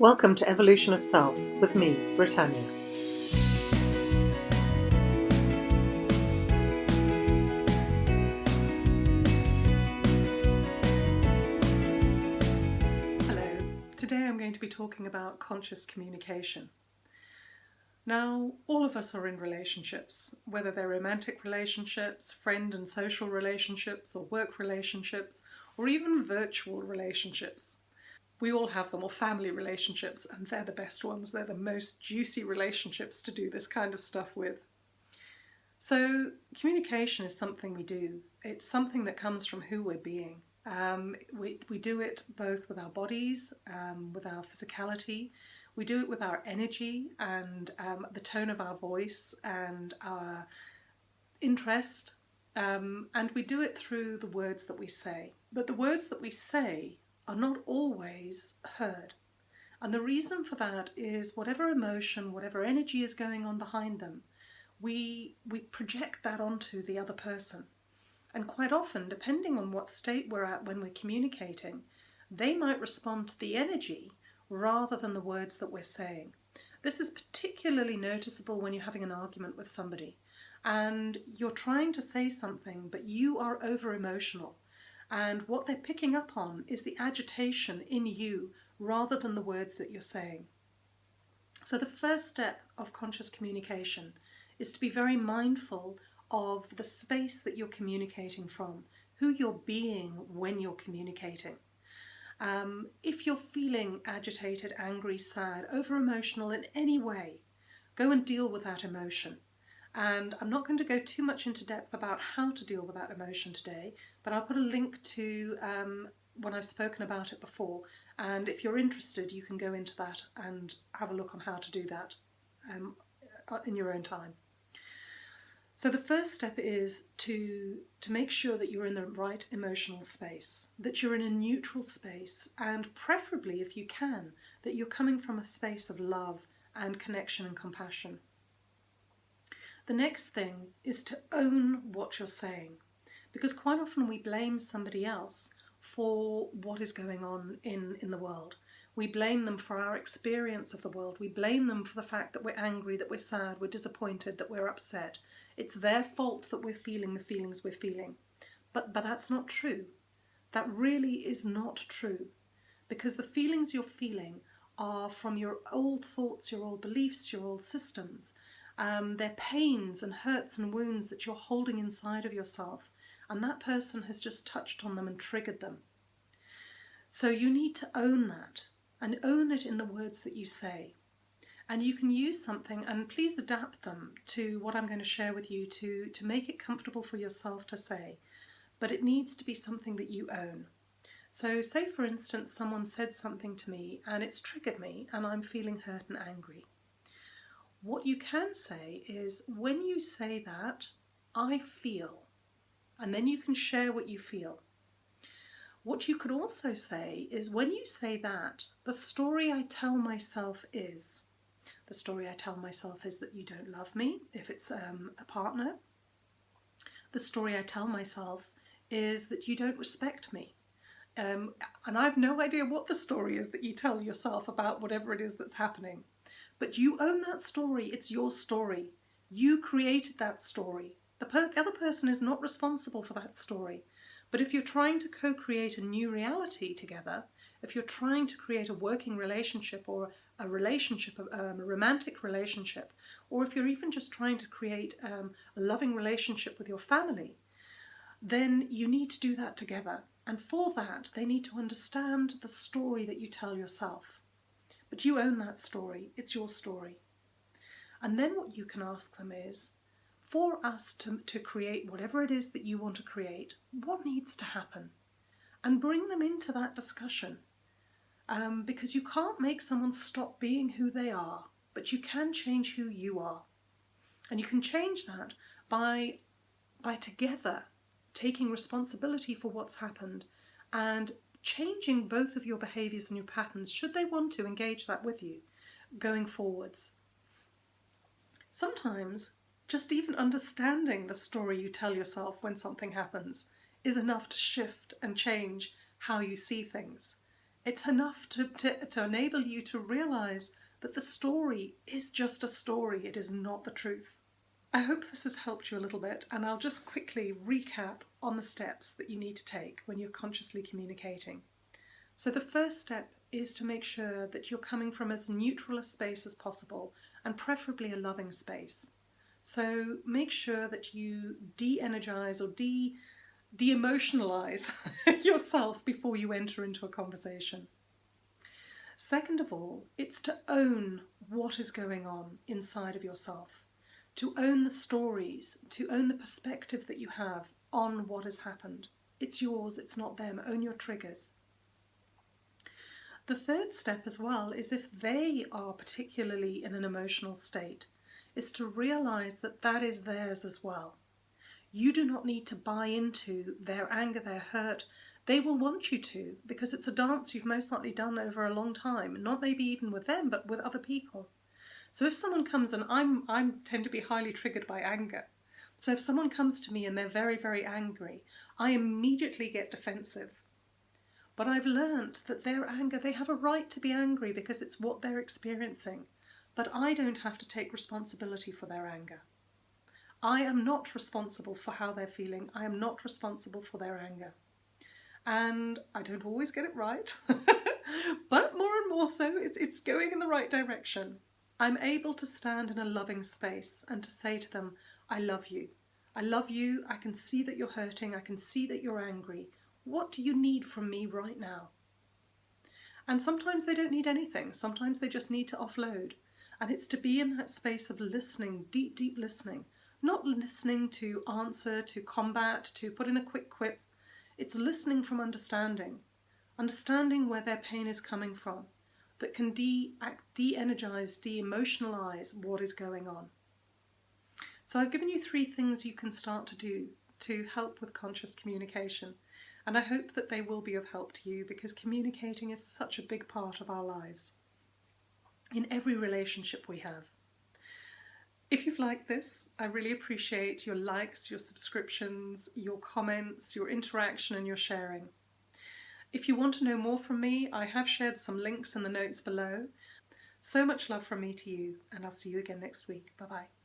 Welcome to Evolution of Self with me, Britannia. Hello, today I'm going to be talking about conscious communication. Now, all of us are in relationships, whether they're romantic relationships, friend and social relationships, or work relationships, or even virtual relationships. We all have them, or family relationships, and they're the best ones. They're the most juicy relationships to do this kind of stuff with. So, communication is something we do. It's something that comes from who we're being. Um, we, we do it both with our bodies, um, with our physicality, we do it with our energy and um, the tone of our voice and our interest, um, and we do it through the words that we say. But the words that we say are not always heard. And the reason for that is whatever emotion, whatever energy is going on behind them, we, we project that onto the other person. And quite often, depending on what state we're at when we're communicating, they might respond to the energy rather than the words that we're saying. This is particularly noticeable when you're having an argument with somebody and you're trying to say something but you are over emotional and what they're picking up on is the agitation in you rather than the words that you're saying. So the first step of conscious communication is to be very mindful of the space that you're communicating from, who you're being when you're communicating. Um, if you're feeling agitated, angry, sad, over emotional in any way, go and deal with that emotion. And I'm not going to go too much into depth about how to deal with that emotion today, but I'll put a link to um, when I've spoken about it before. And if you're interested, you can go into that and have a look on how to do that um, uh, in your own time. So the first step is to, to make sure that you're in the right emotional space, that you're in a neutral space, and preferably, if you can, that you're coming from a space of love and connection and compassion. The next thing is to own what you're saying, because quite often we blame somebody else for what is going on in, in the world. We blame them for our experience of the world. We blame them for the fact that we're angry, that we're sad, we're disappointed, that we're upset. It's their fault that we're feeling the feelings we're feeling. But, but that's not true. That really is not true. Because the feelings you're feeling are from your old thoughts, your old beliefs, your old systems. Um, they're pains and hurts and wounds that you're holding inside of yourself and that person has just touched on them and triggered them. So you need to own that and own it in the words that you say. And you can use something and please adapt them to what I'm going to share with you to, to make it comfortable for yourself to say. But it needs to be something that you own. So say for instance someone said something to me and it's triggered me and I'm feeling hurt and angry. What you can say is, when you say that, I feel, and then you can share what you feel. What you could also say is, when you say that, the story I tell myself is, the story I tell myself is that you don't love me, if it's um, a partner. The story I tell myself is that you don't respect me. Um, and I've no idea what the story is that you tell yourself about whatever it is that's happening. But you own that story. It's your story. You created that story. The, per the other person is not responsible for that story. But if you're trying to co-create a new reality together, if you're trying to create a working relationship or a relationship, um, a romantic relationship, or if you're even just trying to create um, a loving relationship with your family, then you need to do that together. And for that, they need to understand the story that you tell yourself. But you own that story, it's your story. And then what you can ask them is, for us to, to create whatever it is that you want to create, what needs to happen? And bring them into that discussion. Um, because you can't make someone stop being who they are, but you can change who you are. And you can change that by, by together taking responsibility for what's happened and changing both of your behaviours and your patterns should they want to engage that with you going forwards. Sometimes just even understanding the story you tell yourself when something happens is enough to shift and change how you see things. It's enough to, to, to enable you to realise that the story is just a story, it is not the truth. I hope this has helped you a little bit and I'll just quickly recap on the steps that you need to take when you're consciously communicating. So the first step is to make sure that you're coming from as neutral a space as possible and preferably a loving space. So make sure that you de-energize or de de-emotionalize yourself before you enter into a conversation. Second of all, it's to own what is going on inside of yourself, to own the stories, to own the perspective that you have on what has happened. It's yours, it's not them. Own your triggers. The third step as well is if they are particularly in an emotional state, is to realize that that is theirs as well. You do not need to buy into their anger, their hurt. They will want you to because it's a dance you've most likely done over a long time, not maybe even with them, but with other people. So if someone comes and I'm I tend to be highly triggered by anger. So if someone comes to me and they're very, very angry, I immediately get defensive. But I've learnt that their anger, they have a right to be angry because it's what they're experiencing. But I don't have to take responsibility for their anger. I am not responsible for how they're feeling. I am not responsible for their anger. And I don't always get it right, but more and more so, it's, it's going in the right direction. I'm able to stand in a loving space and to say to them, I love you. I love you. I can see that you're hurting. I can see that you're angry. What do you need from me right now? And sometimes they don't need anything. Sometimes they just need to offload. And it's to be in that space of listening, deep, deep listening, not listening to answer, to combat, to put in a quick quip. It's listening from understanding, understanding where their pain is coming from, that can de-energize, de-emotionalize what is going on. So I've given you three things you can start to do to help with conscious communication. And I hope that they will be of help to you because communicating is such a big part of our lives in every relationship we have. If you've liked this, I really appreciate your likes, your subscriptions, your comments, your interaction and your sharing. If you want to know more from me, I have shared some links in the notes below. So much love from me to you, and I'll see you again next week. Bye-bye.